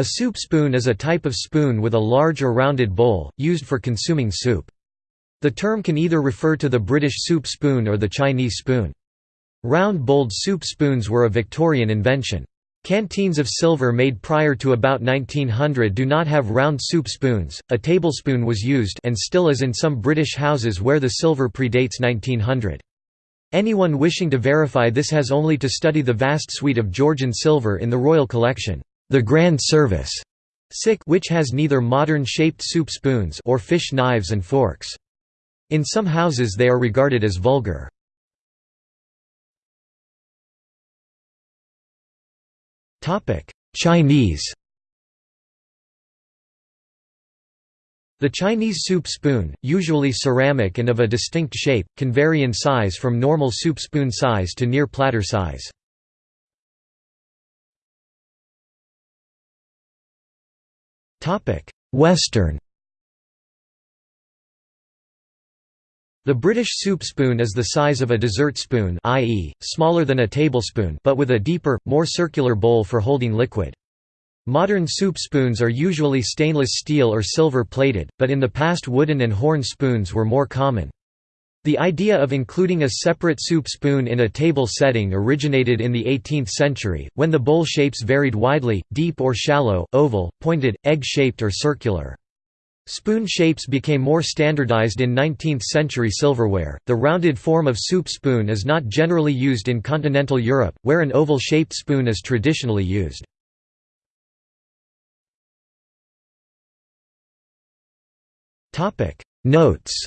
A soup spoon is a type of spoon with a large or rounded bowl, used for consuming soup. The term can either refer to the British soup spoon or the Chinese spoon. Round-bowled soup spoons were a Victorian invention. Canteens of silver made prior to about 1900 do not have round soup spoons. A tablespoon was used and still is in some British houses where the silver predates 1900. Anyone wishing to verify this has only to study the vast suite of Georgian silver in the royal collection, the Grand Service, which has neither modern shaped soup spoons or fish knives and forks. In some houses they are regarded as vulgar. Chinese The Chinese soup spoon, usually ceramic and of a distinct shape, can vary in size from normal soup spoon size to near platter size. Western The British soup spoon is the size of a dessert spoon i.e., smaller than a tablespoon but with a deeper, more circular bowl for holding liquid. Modern soup spoons are usually stainless steel or silver plated, but in the past wooden and horn spoons were more common. The idea of including a separate soup spoon in a table setting originated in the 18th century, when the bowl shapes varied widely, deep or shallow, oval, pointed, egg-shaped or circular. Spoon shapes became more standardized in 19th-century silverware. The rounded form of soup spoon is not generally used in continental Europe, where an oval-shaped spoon is traditionally used. Topic Notes